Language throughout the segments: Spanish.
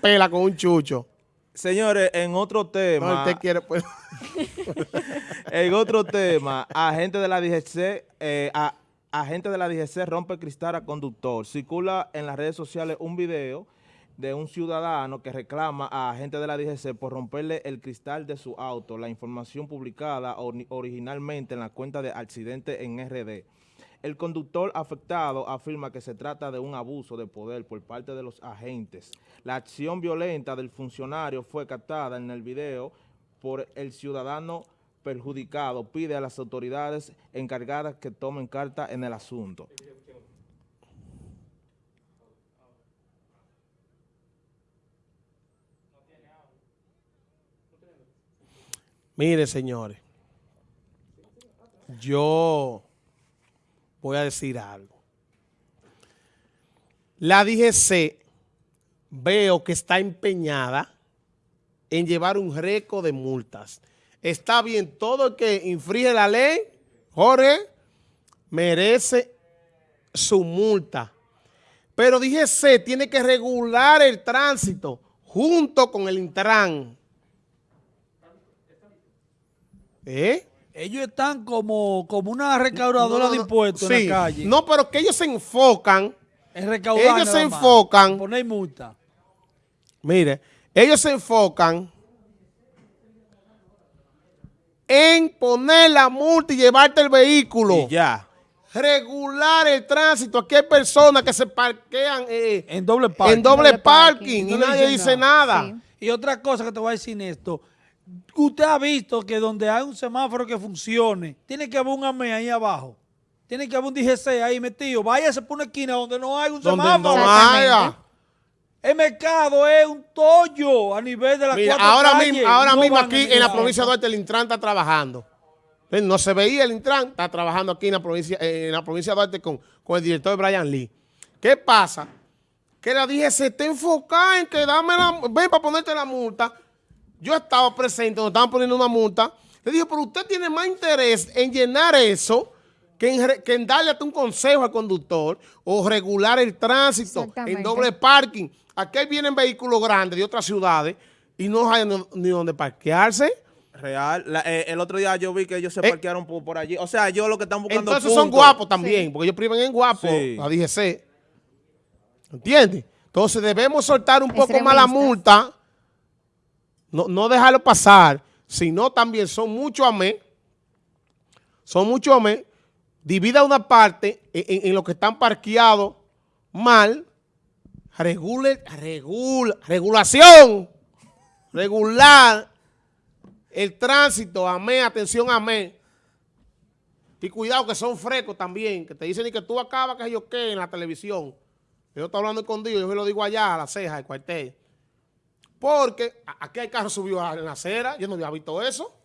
pela con un chucho. Señores, en otro tema. No, usted quiere, pues. en otro tema, agente de la DGC, eh, a, agente de la DGC rompe cristal a conductor. Circula en las redes sociales un video de un ciudadano que reclama a agente de la DGC por romperle el cristal de su auto. La información publicada originalmente en la cuenta de accidente en RD. El conductor afectado afirma que se trata de un abuso de poder por parte de los agentes. La acción violenta del funcionario fue captada en el video por el ciudadano perjudicado. Pide a las autoridades encargadas que tomen carta en el asunto. Mire, señores, yo voy a decir algo. La DGC veo que está empeñada en llevar un récord de multas. Está bien, todo el que infringe la ley, Jorge, merece su multa. Pero DGC tiene que regular el tránsito junto con el Intran. ¿Eh? Ellos están como, como una recaudadora de impuestos en la calle. No, pero que ellos se enfocan. En recaudar Ellos se enfocan. poner multa. Mire, ellos se enfocan en poner la multa y llevarte el vehículo. Y ya. Regular el tránsito. Aquí hay personas que se parquean eh, en doble parking, en doble parking, y, nadie dice nada. Y otra cosa que te voy a decir esto. Usted ha visto que donde hay un semáforo que funcione, tiene que haber un AME ahí abajo. Tiene que haber un DGC ahí metido. Váyase por una esquina donde no hay un semáforo. No haya. El mercado es un tollo a nivel de la Mira, ahora mismo, ahora mismo aquí en la provincia de Duarte el Intran está trabajando. No se veía el Intran, está trabajando aquí en la provincia, en la provincia de Duarte con, con el director Brian Lee. ¿Qué pasa? Que la DGC está enfocada en que dame la, ven para ponerte la multa yo estaba presente cuando estaban poniendo una multa, le dije, pero usted tiene más interés en llenar eso que en, darle hasta un consejo al conductor o regular el tránsito en doble parking. Aquí vienen vehículos grandes de otras ciudades y no hay ni, donde parquearse. Real. Eh, el otro día yo vi que ellos se eh, parquearon por, allí. O sea, yo lo que están buscando Entonces son guapos también, porque ellos privan en guapos, la DGC. ¿Entiendes? Entonces debemos soltar un poco más la multa no, no dejarlo pasar, sino también son muchos amén, son muchos amén, divida una parte en, lo que están parqueados mal, regule, regula, regulación, regular el tránsito, amén, atención, amén. Y cuidado que son frescos también, que te dicen que tú acabas, que yo qué, en la televisión. Yo estoy hablando escondido, yo se lo digo allá, a la ceja, al cuartel. Porque aquí hay carros subidos en la acera, yo no había visto eso.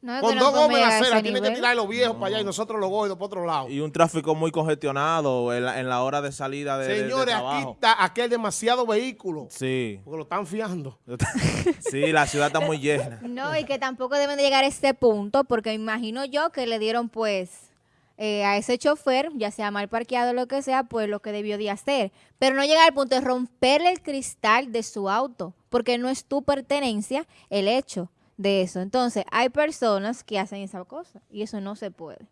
Con dos gomas en la acera, tienen que tirar los viejos para allá y nosotros los gordos para otro lado. Y un tráfico muy congestionado en la, hora de salida de, Señores, aquí, está, aquí hay demasiado vehículo. Sí. Porque lo están fiando. sí, la ciudad está muy llena. No, y que tampoco deben de llegar a este punto, porque imagino yo que le dieron pues eh, a ese chofer, ya sea mal parqueado o lo que sea, pues lo que debió de hacer. Pero no llegar al punto de romperle el cristal de su auto, porque no es tu pertenencia el hecho de eso. Entonces, hay personas que hacen esa cosa y eso no se puede.